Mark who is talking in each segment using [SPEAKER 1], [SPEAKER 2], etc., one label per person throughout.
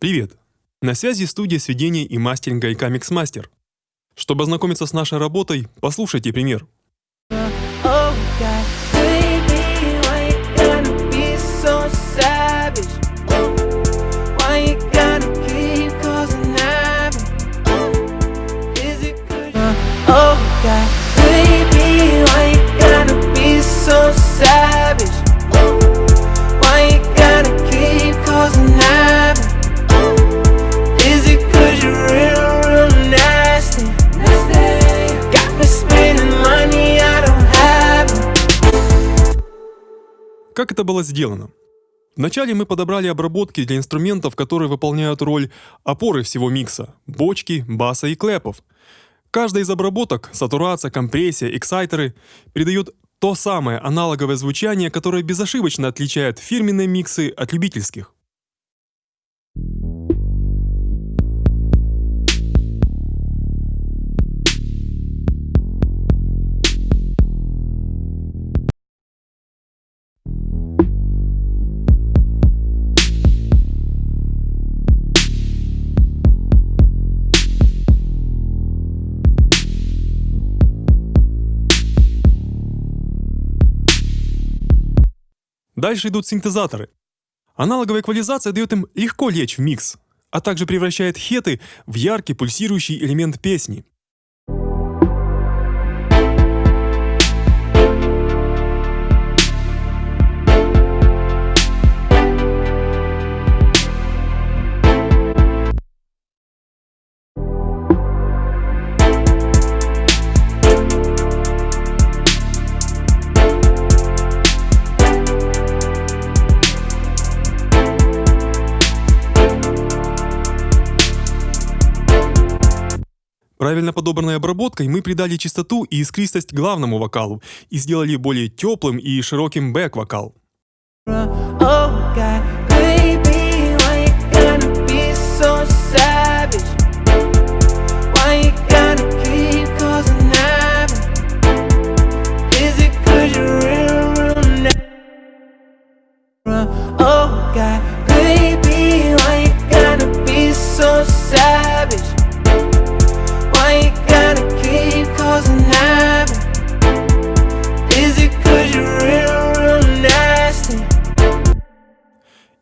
[SPEAKER 1] Привет! На связи студия сведения и мастеринга IK Mixmaster. Чтобы ознакомиться с нашей работой, послушайте пример.
[SPEAKER 2] Oh God, baby, why you gotta be so savage?
[SPEAKER 1] Как это было сделано? Вначале мы подобрали обработки для инструментов, которые выполняют роль опоры всего микса – бочки, баса и клэпов. Каждая из обработок – сатурация, компрессия, эксайтеры – передает то самое аналоговое звучание, которое безошибочно отличает фирменные миксы от любительских. Дальше идут синтезаторы. Аналоговая эквализация дает им легко лечь в микс, а также превращает хеты в яркий пульсирующий элемент песни. Правильно подобранной обработкой мы придали чистоту и искристость главному вокалу и сделали более теплым и широким бэк-вокал.
[SPEAKER 2] Oh God,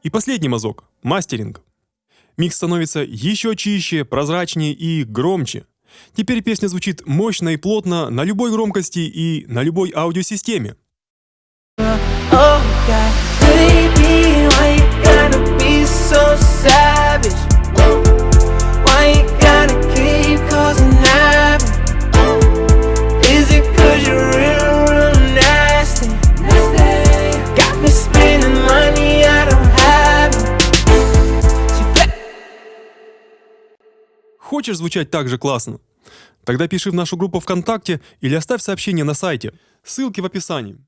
[SPEAKER 1] И последний мазок – мастеринг. Микс становится еще чище, прозрачнее и громче. Теперь песня звучит мощно и плотно на любой громкости и на любой аудиосистеме.
[SPEAKER 2] Oh God,
[SPEAKER 1] Хочешь звучать так же классно? Тогда пиши в нашу группу ВКонтакте или оставь сообщение на сайте. Ссылки в описании.